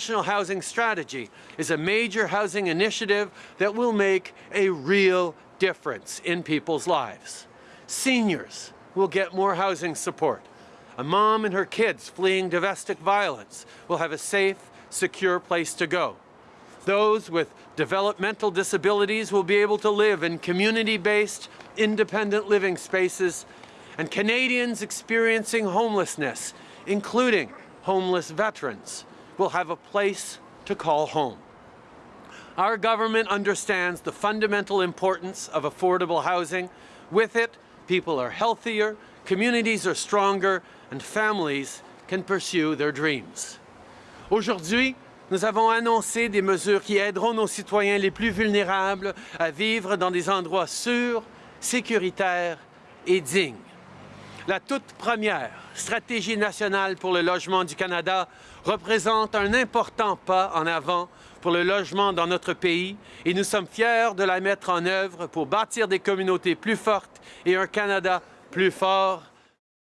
National Housing Strategy is a major housing initiative that will make a real difference in people's lives. Seniors will get more housing support. A mom and her kids fleeing domestic violence will have a safe, secure place to go. Those with developmental disabilities will be able to live in community-based, independent living spaces, and Canadians experiencing homelessness, including homeless veterans, will have a place to call home. Our government understands the fundamental importance of affordable housing. With it, people are healthier, communities are stronger, and families can pursue their dreams. Aujourd'hui, nous avons annoncé des mesures qui aideront nos citoyens les plus vulnérables à vivre dans des endroits sûrs, sécuritaires et dignes. La toute première stratégie nationale pour le logement du Canada représente un important pas en avant pour le logement dans notre pays et nous sommes fiers de la mettre en œuvre pour bâtir des communautés plus fortes et un Canada plus fort